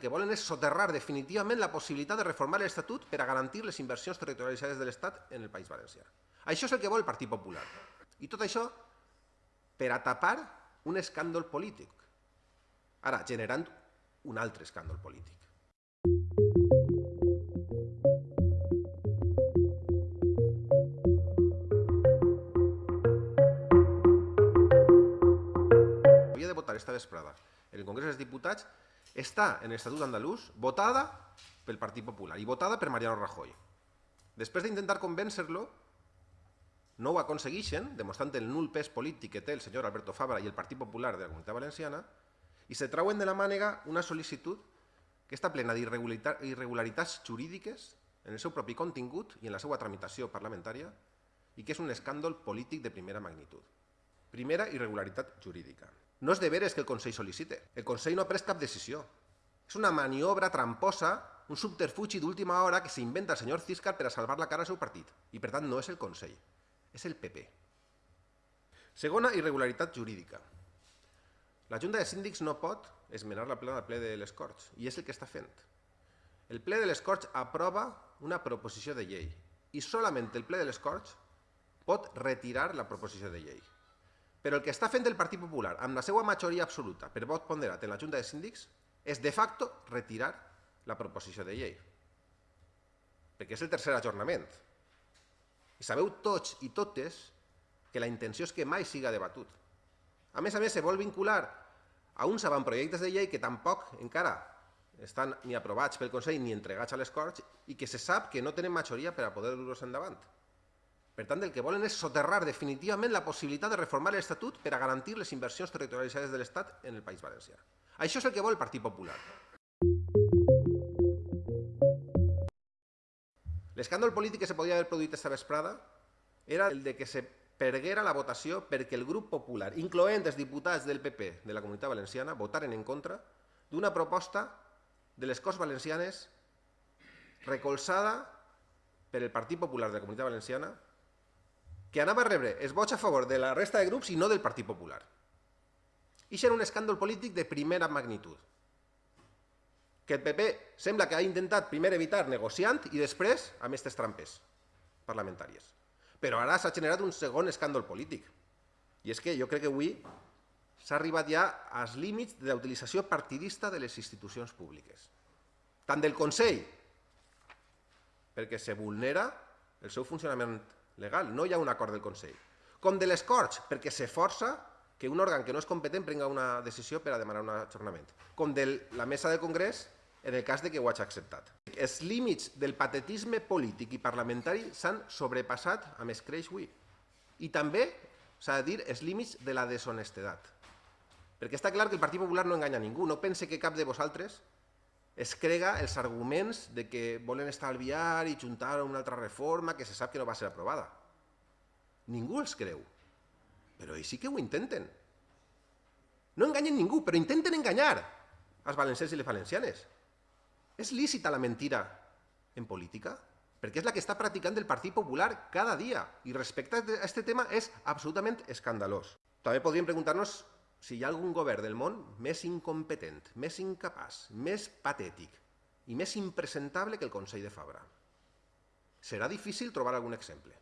que volen és soterrar definitivament la possibilitat de reformar l'Estatut per a garantir les inversions territorialitzades de l'Estat en el País Valencià. Això és el que vol el Partit Popular. I tot això per a tapar un escàndol polític. Ara, generant un altre escàndol polític. Havia de votar esta vesprada en el Congrés dels Diputats està en l'Estatut andalús votada pel Partit Popular i votada per Mariano Rajoy. Després d'intentar convèncer-lo, no ho aconsegueixen, demostrant el nul pes polític que té el senyor Alberto Fabra i el Partit Popular de la Comunitat Valenciana, i se trauen de la mànega una sol·licitud que està plena d'irregularitats jurídiques en el seu propi contingut i en la seva tramitació parlamentària i que és un escàndol polític de primera magnitud. Primera irregularitat jurídica. No és de veres que el Consell sol·licite. El Consell no ha pres cap decisió. És una maniobra tramposa, un subterfugi d'última hora que s'inventa el senyor Ciscar per a salvar la cara al seu partit. I per tant no és el Consell, és el PP. Segona irregularitat jurídica. La Junta de Síndics no pot esmenar la plena del ple de les Corts, i és el que està fent. El ple de les Corts aprova una proposició de llei i solament el ple de les Corts pot retirar la proposició de llei. Però el que està fent el Partit Popular amb la seva majoria absoluta per vot ponderat en la Junta de Síndics és de facto retirar la proposició de llei. Perquè és el tercer ajornament. I sabeu tots i totes que la intenció és que mai siga debatut. A més a més, se vol vincular a uns avantprojectes de llei que tampoc encara estan ni aprovats pel Consell ni entregats a les Corts i que se sap que no tenen majoria per a poder dur-los endavant. Per tant, el que volen és soterrar definitivament la possibilitat de reformar l'Estatut per a garantir les inversions territorialitzades de l'Estat en el País Valencià. Això és el que vol el Partit Popular. L'escàndol polític que se podia haver produït aquesta vesprada era el de que se perguera la votació perquè el grup popular, incloent els diputats del PP de la Comunitat Valenciana, votaren en contra d'una proposta de les Corts Valencianes recolzada per el Partit Popular de la Comunitat Valenciana que anava a rebre els vots a favor de la resta de grups i no del Partit Popular. I era un escàndol polític de primera magnitud, que el PP sembla que ha intentat primer evitar negociant i després amb aquestes trampes parlamentàries. Però ara s'ha generat un segon escàndol polític. I és que jo crec que avui s'ha arribat ja als límits de la utilització partidista de les institucions públiques. Tant del Consell, perquè se vulnera el seu funcionament legal, no hi ha un acord del Consell, com de les Corts, perquè se força que un òrgan que no és competent prenga una decisió per a demanar un ajornament, com de la mesa del Congrés en el cas de que ho hagi acceptat. Els límits del patetisme polític i parlamentari s'han sobrepassat amb escreix avui. I també, s'ha de dir, els límits de la deshonestedat. Perquè està clar que el Partit Popular no enganya ningú, no pense que cap de vosaltres es crega els arguments de que volen estalviar i juntar una altra reforma que se sap que no va ser aprovada. Ningú els creu, però ells sí que ho intenten. No enganyen ningú, però intenten enganyar als valencians i les valencianes. És lícita la mentira en política? Perquè és la que està practicant el Partit Popular cada dia i respecte a aquest tema és absolutament escandalós. També podríem preguntar-nos si hi ha algun govern del món més incompetent, més incapaç, més patètic i més impresentable que el Consell de Fabra. Serà difícil trobar algun exemple.